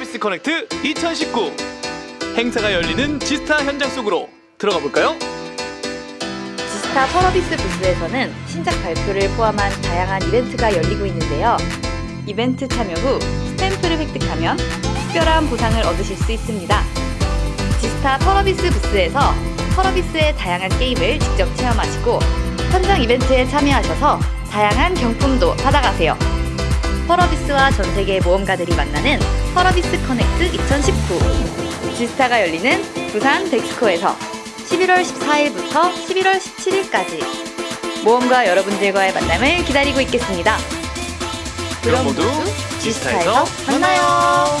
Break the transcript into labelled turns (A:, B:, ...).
A: 서비스 커넥트 2019 행사가 열리는 지스타 현장 속으로 들어가 볼까요?
B: 지스타 펄어비스 부스에서는 신작 발표를 포함한 다양한 이벤트가 열리고 있는데요. 이벤트 참여 후 스탬프를 획득하면 특별한 보상을 얻으실 수 있습니다. 지스타 펄어비스 부스에서 펄어비스의 다양한 게임을 직접 체험하시고 현장 이벤트에 참여하셔서 다양한 경품도 받아가세요. 펄어비스와 전 세계의 모험가들이 만나는 펄어비스 커넥트 2019 지스타가 열리는 부산 덱스코에서 11월 14일부터 11월 17일까지 모험가 여러분들과의 만남을 기다리고 있겠습니다.
A: 그럼 모두 지스타에서 만나요.